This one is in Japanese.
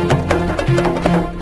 フフフ。